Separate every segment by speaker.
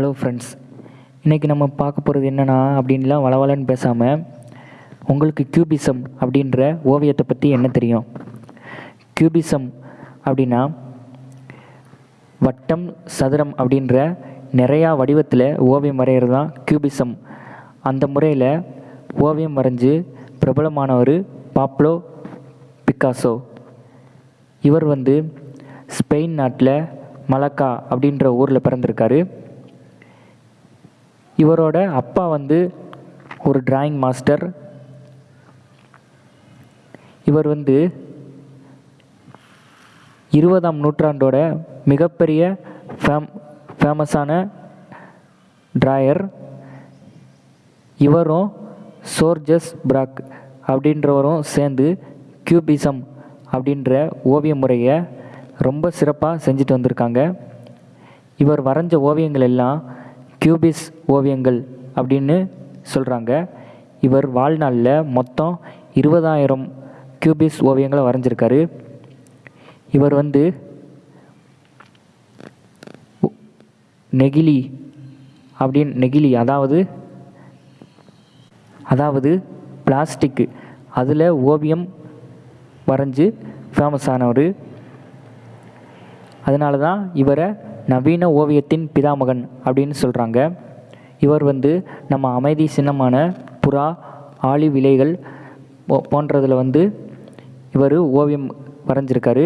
Speaker 1: Hello friends இன்றைக்கி நம்ம பார்க்க போகிறது என்னென்னா அப்படின்லாம் வளவலன்னு பேசாமல் உங்களுக்கு கியூபிசம் அப்படின்ற ஓவியத்தை பற்றி என்ன தெரியும்? கியூபிசம் அப்படின்னா வட்டம் சதுரம் அப்படின்ற நிறையா வடிவத்தில் ஓவியம் வரைகிறது தான் கியூபிசம் அந்த முறையில் ஓவியம் வரைஞ்சு பிரபலமானவர் பாப்லோ பிக்காசோ இவர் வந்து ஸ்பெயின் நாட்டில் மலக்கா அப்படின்ற ஊரில் பிறந்திருக்காரு. இவரோட அப்பா வந்து ஒரு டிராயிங் மாஸ்டர் இவர் வந்து இருபதாம் நூற்றாண்டோட மிகப்பெரிய ஃபேம் ஃபேமஸான டிராயர் இவரும் சோர்ஜஸ் பிராக் அப்படின்றவரும் சேர்ந்து கியூபிசம் அப்படின்ற ஓவிய முறையை ரொம்ப சிறப்பாக செஞ்சுட்டு வந்திருக்காங்க. இவர் வரைஞ்ச ஓவியங்கள் எல்லாம் கியூபிஸ் ஓவியங்கள் அப்படின்னு சொல்கிறாங்க இவர் வாழ்நாளில் மொத்தம் இருபதாயிரம் கியூபிஸ் ஓவியங்களை வரைஞ்சிருக்காரு. இவர் வந்து நெகிழி அப்படின்னு நெகிழி அதாவது அதாவது பிளாஸ்டிக்கு அதில் ஓவியம் வரைஞ்சு ஃபேமஸ் ஆனவர். அதனால தான் இவரை நவீன ஓவியத்தின் பிதாமகன் அப்படின்னு சொல்கிறாங்க இவர் வந்து நம்ம அமைதி சின்னமான புறா ஆலிவ் இலைகள் போ- போன்றதுல வந்து இவர் ஓவியம் வரைஞ்சிருக்காரு.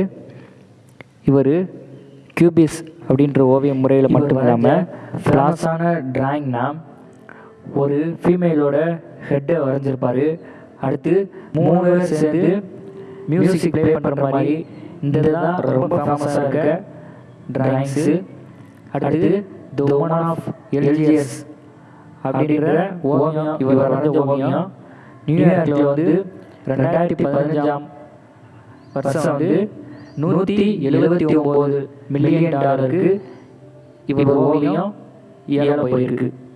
Speaker 1: இவர் கியூபிஸ் அப்படின்ற ஓவிய முறையில் மட்டும் இல்லாமல் ஃபேமஸான டிராயிங்னா ஒரு ஃபீமேலோட ஹெட்டை வரைஞ்சிருப்பாரு. அடுத்து மூணு பேர் சேர்ந்து மியூசிக் ப்ளே பண்ணுற மாதிரி இந்த தான் ரொம்ப ஃபேமஸாக இருக்க டிராயிங்ஸு அடுத்து த ஒன் ஆஃப் எல்ஜிஎஸ் அப்படின்ற ஓவியம் இவர் வரைஞ்ச ஓவியம். நியூயார்க்கில் வந்து ரெண்டாயிரத்தி பதினஞ்சாம் வருஷம் வந்து நூற்றி எழுபத்தி ஒம்பது மில்லியன் டாலருக்கு இவர் ஓவியம் ஏழை போயிருக்கு.